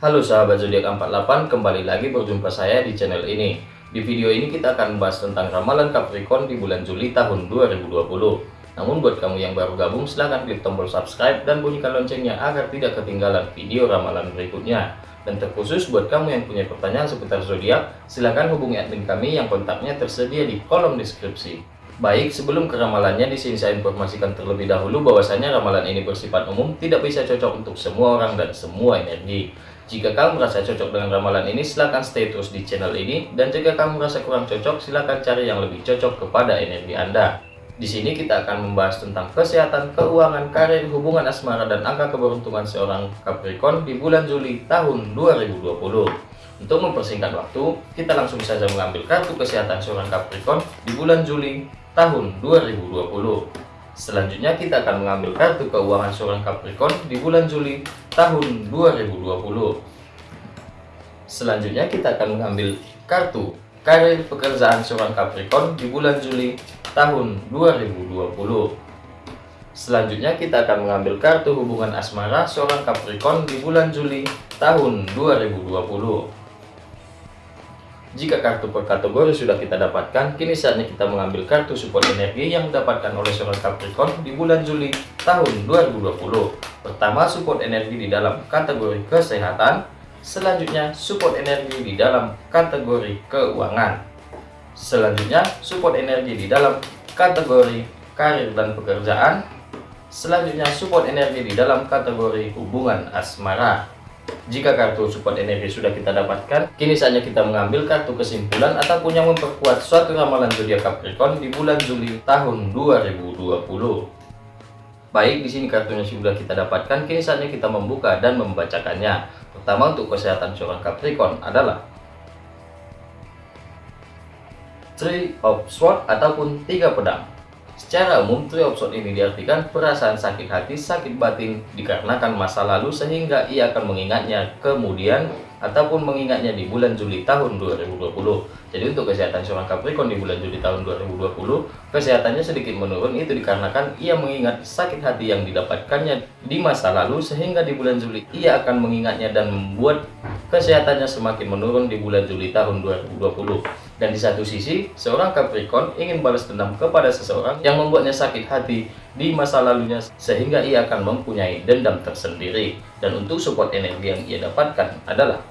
Halo sahabat zodiak 48, kembali lagi berjumpa saya di channel ini. Di video ini kita akan membahas tentang ramalan Capricorn di bulan Juli tahun 2020. Namun buat kamu yang baru gabung, silahkan klik tombol subscribe dan bunyikan loncengnya agar tidak ketinggalan video ramalan berikutnya. Dan terkhusus buat kamu yang punya pertanyaan seputar zodiak, silahkan hubungi admin kami yang kontaknya tersedia di kolom deskripsi. Baik, sebelum ke ramalannya, di sini saya informasikan terlebih dahulu bahwasanya ramalan ini bersifat umum, tidak bisa cocok untuk semua orang dan semua energi. Jika kamu merasa cocok dengan ramalan ini, silahkan stay terus di channel ini. Dan jika kamu merasa kurang cocok, silahkan cari yang lebih cocok kepada energi Anda. Di sini kita akan membahas tentang kesehatan, keuangan, karir, hubungan asmara, dan angka keberuntungan seorang Capricorn di bulan Juli tahun 2020. Untuk mempersingkat waktu, kita langsung saja mengambil kartu kesehatan seorang Capricorn di bulan Juli tahun 2020. Selanjutnya kita akan mengambil kartu keuangan seorang Capricorn di bulan Juli tahun 2020. Selanjutnya kita akan mengambil kartu karir pekerjaan seorang Capricorn di bulan Juli tahun 2020. Selanjutnya kita akan mengambil kartu hubungan asmara seorang Capricorn di bulan Juli tahun 2020. Jika kartu per kategori sudah kita dapatkan, kini saatnya kita mengambil kartu support energi yang didapatkan oleh seorang Capricorn di bulan Juli tahun 2020. Pertama, support energi di dalam kategori kesehatan. Selanjutnya, support energi di dalam kategori keuangan. Selanjutnya, support energi di dalam kategori karir dan pekerjaan. Selanjutnya, support energi di dalam kategori hubungan asmara. Jika kartu support energi sudah kita dapatkan, kini saatnya kita mengambil kartu kesimpulan ataupun yang memperkuat suatu ramalan zodiak Capricorn di bulan Juli tahun 2020. Baik, di sini kartunya sudah kita dapatkan, kini saatnya kita membuka dan membacakannya. Pertama untuk kesehatan seorang Capricorn adalah Three of Swords ataupun tiga pedang. Secara umum, triopsot ini diartikan perasaan sakit hati, sakit batin dikarenakan masa lalu sehingga ia akan mengingatnya kemudian ataupun mengingatnya di bulan Juli tahun 2020. Jadi untuk kesehatan seorang Capricorn di bulan Juli tahun 2020, kesehatannya sedikit menurun itu dikarenakan ia mengingat sakit hati yang didapatkannya di masa lalu sehingga di bulan Juli ia akan mengingatnya dan membuat kesehatannya semakin menurun di bulan Juli tahun 2020. Dan di satu sisi, seorang Capricorn ingin balas dendam kepada seseorang yang membuatnya sakit hati di masa lalunya sehingga ia akan mempunyai dendam tersendiri. Dan untuk support energi yang ia dapatkan adalah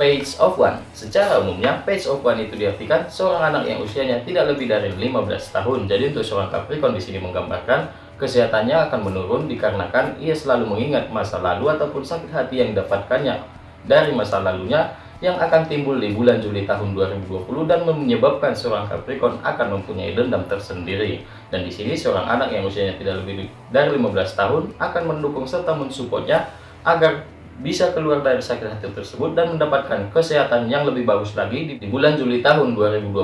Page of One. Secara umumnya, Page of One itu diartikan seorang anak yang usianya tidak lebih dari 15 tahun. Jadi untuk seorang Capricorn di sini menggambarkan kesehatannya akan menurun dikarenakan ia selalu mengingat masa lalu ataupun sakit hati yang didapatkannya dari masa lalunya yang akan timbul di bulan Juli tahun 2020 dan menyebabkan seorang Capricorn akan mempunyai dendam tersendiri. Dan di sini seorang anak yang usianya tidak lebih dari 15 tahun akan mendukung serta mensupportnya agar bisa keluar dari sakit hati tersebut dan mendapatkan kesehatan yang lebih bagus lagi di bulan Juli tahun 2020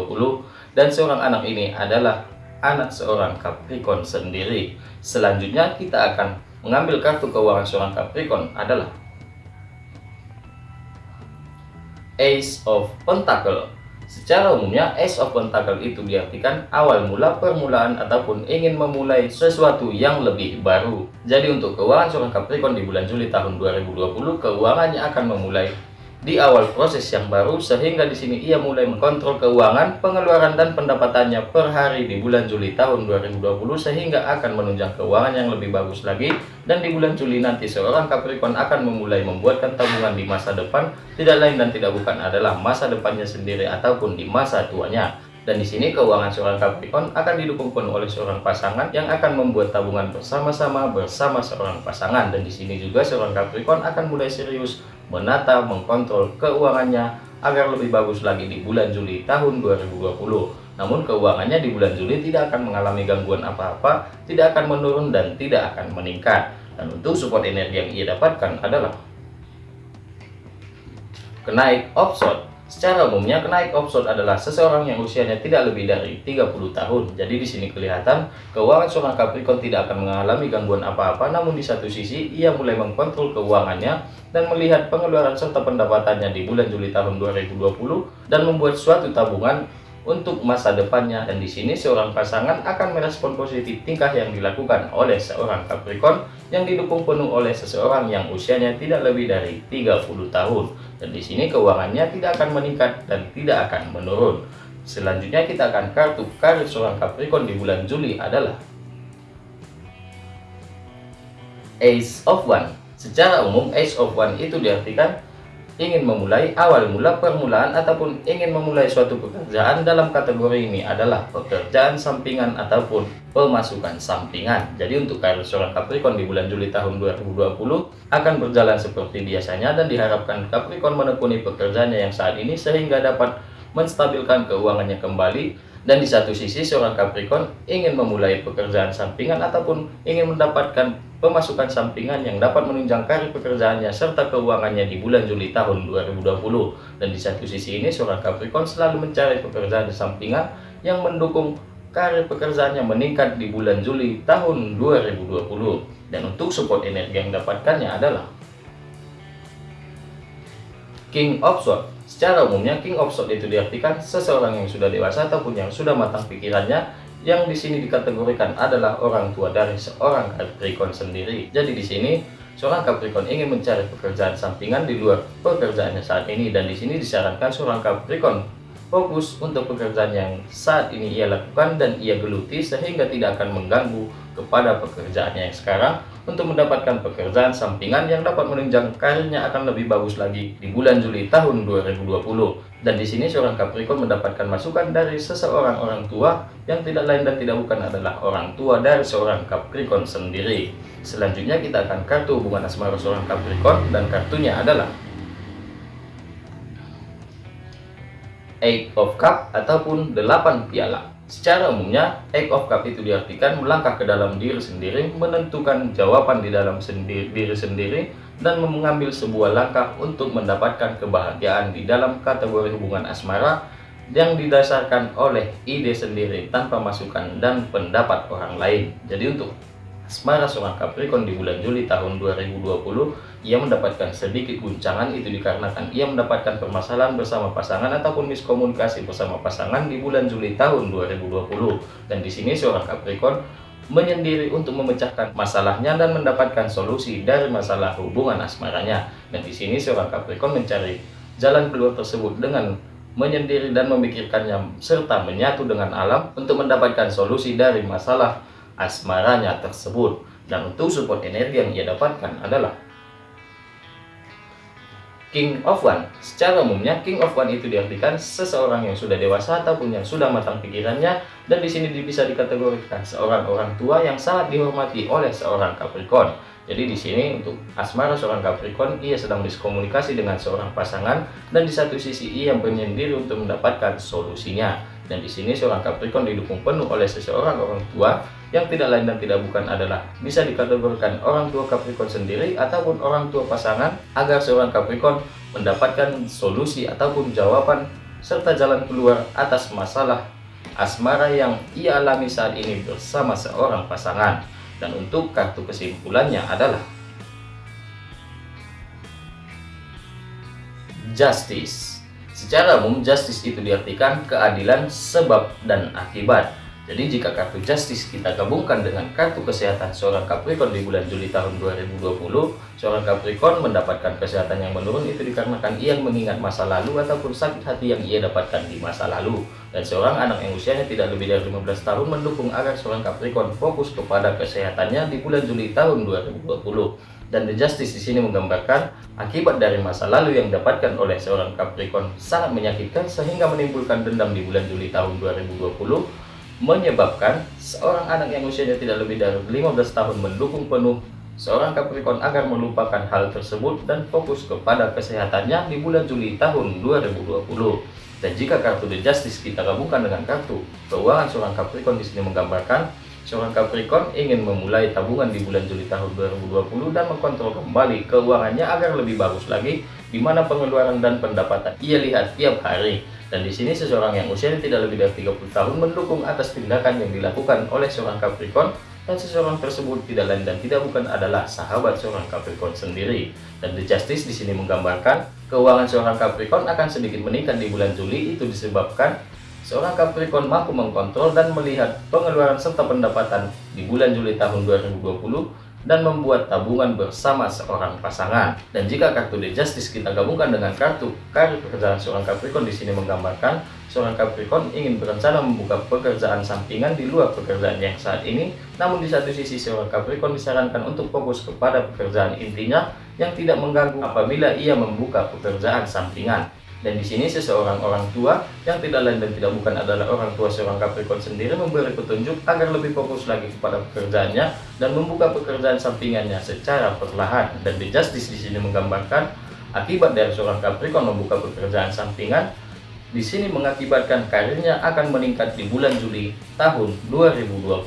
dan seorang anak ini adalah anak seorang Capricorn sendiri. Selanjutnya kita akan mengambil kartu keuangan seorang Capricorn adalah Ace of Pentacle. Secara umumnya, Ace of Pentacle itu diartikan awal mula permulaan ataupun ingin memulai sesuatu yang lebih baru. Jadi untuk keuangan seorang Capricorn di bulan Juli tahun 2020, keuangannya akan memulai di awal proses yang baru sehingga di sini ia mulai mengkontrol keuangan, pengeluaran dan pendapatannya per hari di bulan Juli tahun 2020 sehingga akan menunjang keuangan yang lebih bagus lagi dan di bulan Juli nanti seorang Capricorn akan memulai membuatkan tabungan di masa depan tidak lain dan tidak bukan adalah masa depannya sendiri ataupun di masa tuanya. Dan di sini keuangan seorang Capricorn akan didukung penuh oleh seorang pasangan yang akan membuat tabungan bersama-sama bersama seorang pasangan. Dan di sini juga seorang Capricorn akan mulai serius menata, mengkontrol keuangannya agar lebih bagus lagi di bulan Juli tahun 2020. Namun keuangannya di bulan Juli tidak akan mengalami gangguan apa-apa, tidak akan menurun dan tidak akan meningkat. Dan untuk support energi yang ia dapatkan adalah kenaik offshore Secara umumnya, kenaik opson adalah seseorang yang usianya tidak lebih dari 30 tahun. Jadi di sini kelihatan keuangan seorang Capricorn tidak akan mengalami gangguan apa-apa, namun di satu sisi ia mulai mengkontrol keuangannya dan melihat pengeluaran serta pendapatannya di bulan Juli tahun 2020 dan membuat suatu tabungan untuk masa depannya dan di sini seorang pasangan akan merespon positif tingkah yang dilakukan oleh seorang Capricorn yang didukung penuh oleh seseorang yang usianya tidak lebih dari 30 tahun. Dan di sini keuangannya tidak akan meningkat dan tidak akan menurun. Selanjutnya kita akan kartu karir seorang Capricorn di bulan Juli adalah Ace of One. Secara umum Ace of One itu diartikan ingin memulai awal mula permulaan ataupun ingin memulai suatu pekerjaan dalam kategori ini adalah pekerjaan sampingan ataupun pemasukan sampingan. Jadi untuk karir seorang Capricorn di bulan Juli tahun 2020 akan berjalan seperti biasanya dan diharapkan Capricorn menekuni pekerjaannya yang saat ini sehingga dapat menstabilkan keuangannya kembali dan di satu sisi seorang Capricorn ingin memulai pekerjaan sampingan ataupun ingin mendapatkan pemasukan sampingan yang dapat menunjang karir pekerjaannya serta keuangannya di bulan Juli tahun 2020. Dan di satu sisi ini seorang Capricorn selalu mencari pekerjaan sampingan yang mendukung karir pekerjaannya meningkat di bulan Juli tahun 2020. Dan untuk support energi yang dapatkannya adalah King of Swords. Secara umumnya King of Swords itu diartikan seseorang yang sudah dewasa ataupun yang sudah matang pikirannya yang di sini dikategorikan adalah orang tua dari seorang Capricorn sendiri. Jadi di sini seorang Capricorn ingin mencari pekerjaan sampingan di luar pekerjaannya saat ini dan di sini disarankan seorang Capricorn fokus untuk pekerjaan yang saat ini ia lakukan dan ia geluti sehingga tidak akan mengganggu kepada pekerjaannya yang sekarang untuk mendapatkan pekerjaan sampingan yang dapat menunjang karirnya akan lebih bagus lagi di bulan Juli tahun 2020 dan di sini seorang Capricorn mendapatkan masukan dari seseorang orang tua yang tidak lain dan tidak bukan adalah orang tua dari seorang Capricorn sendiri selanjutnya kita akan kartu hubungan asmara seorang Capricorn dan kartunya adalah Eight of Cup ataupun delapan piala. Secara umumnya, Eight of Cup itu diartikan melangkah ke dalam diri sendiri, menentukan jawaban di dalam sendiri, diri sendiri, dan mengambil sebuah langkah untuk mendapatkan kebahagiaan di dalam kategori hubungan asmara yang didasarkan oleh ide sendiri tanpa masukan dan pendapat orang lain. Jadi untuk asmara seorang Capricorn di bulan Juli tahun 2020 ia mendapatkan sedikit guncangan itu dikarenakan ia mendapatkan permasalahan bersama pasangan ataupun miskomunikasi bersama pasangan di bulan Juli tahun 2020 dan di sini seorang Capricorn menyendiri untuk memecahkan masalahnya dan mendapatkan solusi dari masalah hubungan asmaranya. Dan di sini seorang Capricorn mencari jalan keluar tersebut dengan menyendiri dan memikirkannya serta menyatu dengan alam untuk mendapatkan solusi dari masalah asmaranya tersebut dan untuk support energi yang ia dapatkan adalah King of One. Secara umumnya King of One itu diartikan seseorang yang sudah dewasa ataupun yang sudah matang pikirannya dan di sini bisa dikategorikan seorang orang tua yang sangat dihormati oleh seorang Capricorn. Jadi di sini untuk asmara seorang Capricorn ia sedang diskomunikasi dengan seorang pasangan dan di satu sisi ia menyendiri untuk mendapatkan solusinya. Dan di sini seorang Capricorn didukung penuh oleh seseorang orang tua yang tidak lain dan tidak bukan adalah bisa dikategorikan orang tua Capricorn sendiri ataupun orang tua pasangan agar seorang Capricorn mendapatkan solusi ataupun jawaban serta jalan keluar atas masalah asmara yang ia alami saat ini bersama seorang pasangan. Dan untuk kartu kesimpulannya adalah justice. Secara umum justice itu diartikan keadilan sebab dan akibat jadi jika kartu Justice kita gabungkan dengan kartu kesehatan seorang Capricorn di bulan Juli tahun 2020, seorang Capricorn mendapatkan kesehatan yang menurun itu dikarenakan ia mengingat masa lalu ataupun sakit hati yang ia dapatkan di masa lalu. Dan seorang anak yang usianya tidak lebih dari 15 tahun mendukung agar seorang Capricorn fokus kepada kesehatannya di bulan Juli tahun 2020 dan The Justice di sini menggambarkan akibat dari masa lalu yang didapatkan oleh seorang Capricorn sangat menyakitkan sehingga menimbulkan dendam di bulan Juli tahun 2020 menyebabkan seorang anak yang usianya tidak lebih dari 15 tahun mendukung penuh seorang Capricorn agar melupakan hal tersebut dan fokus kepada kesehatannya di bulan Juli tahun 2020. Dan jika kartu The Justice kita gabungkan dengan kartu keuangan seorang Capricorn di sini menggambarkan seorang Capricorn ingin memulai tabungan di bulan Juli tahun 2020 dan mengkontrol kembali keuangannya agar lebih bagus lagi di mana pengeluaran dan pendapatan ia lihat tiap hari dan di sini seseorang yang usianya tidak lebih dari 30 tahun mendukung atas tindakan yang dilakukan oleh seorang Capricorn dan seseorang tersebut tidak lain dan tidak bukan adalah sahabat seorang Capricorn sendiri. Dan The Justice di sini menggambarkan keuangan seorang Capricorn akan sedikit meningkat di bulan Juli itu disebabkan seorang Capricorn mampu mengkontrol dan melihat pengeluaran serta pendapatan di bulan Juli tahun 2020 dan membuat tabungan bersama seorang pasangan. Dan jika kartu The Justice kita gabungkan dengan kartu karir pekerjaan seorang Capricorn di sini menggambarkan seorang Capricorn ingin berencana membuka pekerjaan sampingan di luar pekerjaan yang saat ini, namun di satu sisi seorang Capricorn disarankan untuk fokus kepada pekerjaan intinya yang tidak mengganggu apabila ia membuka pekerjaan sampingan. Dan di sini seseorang orang tua yang tidak lain dan tidak bukan adalah orang tua seorang Capricorn sendiri memberi petunjuk agar lebih fokus lagi kepada pekerjaannya dan membuka pekerjaan sampingannya secara perlahan. Dan di Justice di sini menggambarkan akibat dari seorang Capricorn membuka pekerjaan sampingan di sini mengakibatkan karirnya akan meningkat di bulan Juli tahun 2020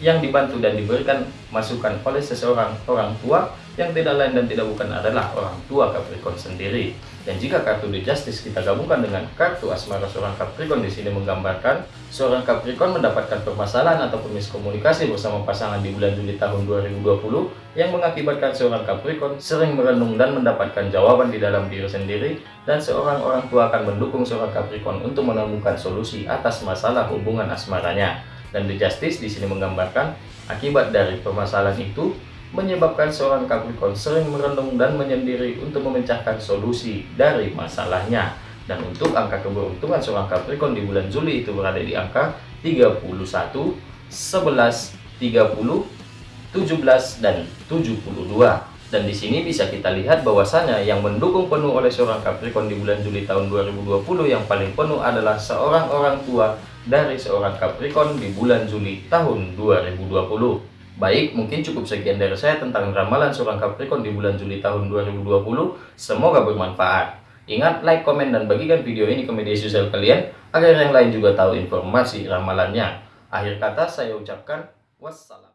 yang dibantu dan diberikan masukan oleh seseorang orang tua yang tidak lain dan tidak bukan adalah orang tua Capricorn sendiri. Dan jika kartu The Justice kita gabungkan dengan kartu asmara seorang Capricorn di sini menggambarkan seorang Capricorn mendapatkan permasalahan atau miskomunikasi bersama pasangan di bulan Juli tahun 2020 yang mengakibatkan seorang Capricorn sering merenung dan mendapatkan jawaban di dalam diri sendiri dan seorang orang tua akan mendukung seorang Capricorn untuk menemukan solusi atas masalah hubungan asmaranya. Dan The Justice di sini menggambarkan akibat dari permasalahan itu menyebabkan seorang Capricorn sering merenung dan menyendiri untuk memecahkan solusi dari masalahnya. Dan untuk angka keberuntungan seorang Capricorn di bulan Juli itu berada di angka 31, 11, 30, 17, dan 72. Dan di sini bisa kita lihat bahwasanya yang mendukung penuh oleh seorang Capricorn di bulan Juli tahun 2020 yang paling penuh adalah seorang orang tua dari seorang Capricorn di bulan Juli tahun 2020. Baik, mungkin cukup sekian dari saya tentang ramalan seorang Capricorn di bulan Juli tahun 2020. Semoga bermanfaat. Ingat, like, komen, dan bagikan video ini ke media sosial kalian agar yang lain juga tahu informasi ramalannya. Akhir kata saya ucapkan wassalam.